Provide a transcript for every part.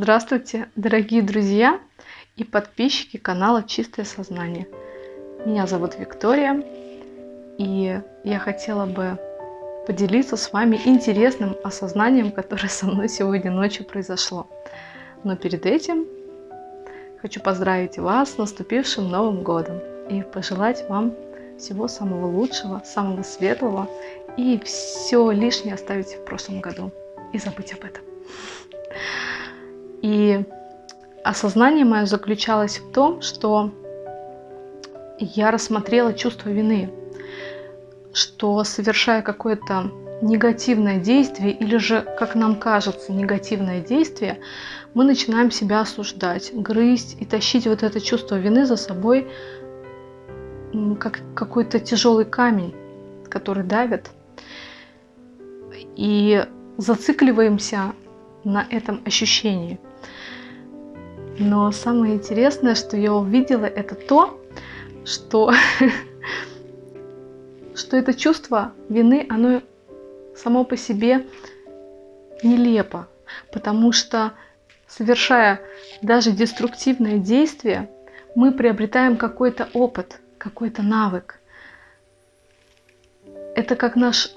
Здравствуйте, дорогие друзья и подписчики канала Чистое Сознание. Меня зовут Виктория, и я хотела бы поделиться с вами интересным осознанием, которое со мной сегодня ночью произошло. Но перед этим хочу поздравить вас с наступившим Новым Годом и пожелать вам всего самого лучшего, самого светлого и все лишнее оставить в прошлом году и забыть об этом. И осознание мое заключалось в том, что я рассмотрела чувство вины, что совершая какое-то негативное действие или же, как нам кажется, негативное действие, мы начинаем себя осуждать, грызть и тащить вот это чувство вины за собой, как какой-то тяжелый камень, который давит. И зацикливаемся на этом ощущении. Но самое интересное, что я увидела, это то, что, что это чувство вины, оно само по себе нелепо, потому что совершая даже деструктивное действие, мы приобретаем какой-то опыт, какой-то навык. Это как наш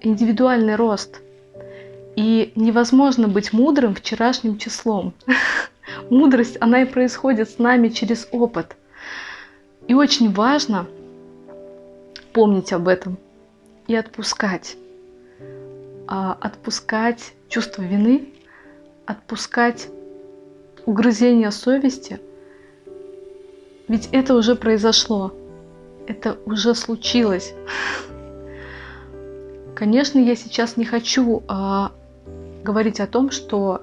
индивидуальный рост – и невозможно быть мудрым вчерашним числом. Мудрость, она и происходит с нами через опыт. И очень важно помнить об этом и отпускать. А, отпускать чувство вины, отпускать угрызение совести. Ведь это уже произошло, это уже случилось. Конечно, я сейчас не хочу а, говорить о том, что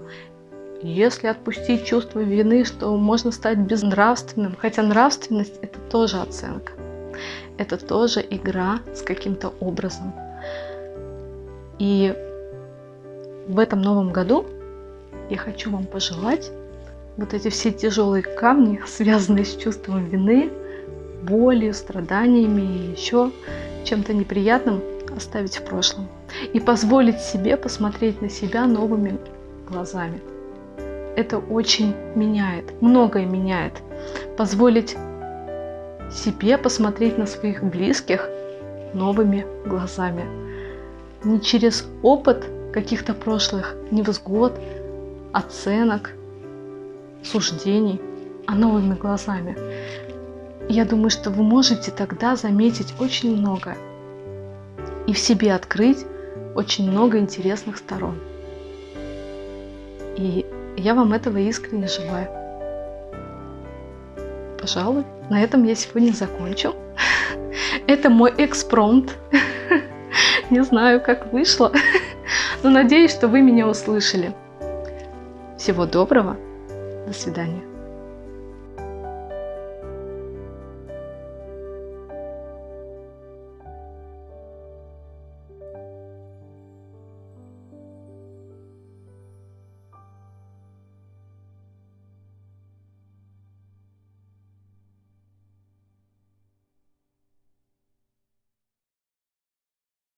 если отпустить чувство вины, что можно стать безнравственным, хотя нравственность это тоже оценка, это тоже игра с каким-то образом. И в этом новом году я хочу вам пожелать вот эти все тяжелые камни, связанные с чувством вины, болью, страданиями и еще чем-то неприятным, оставить в прошлом и позволить себе посмотреть на себя новыми глазами. Это очень меняет, многое меняет. Позволить себе посмотреть на своих близких новыми глазами. Не через опыт каких-то прошлых невзгод, оценок, суждений, а новыми глазами. Я думаю, что вы можете тогда заметить очень многое и в себе открыть очень много интересных сторон. И я вам этого искренне желаю. Пожалуй, на этом я сегодня закончу. Это мой экспромт. Не знаю, как вышло, но надеюсь, что вы меня услышали. Всего доброго. До свидания.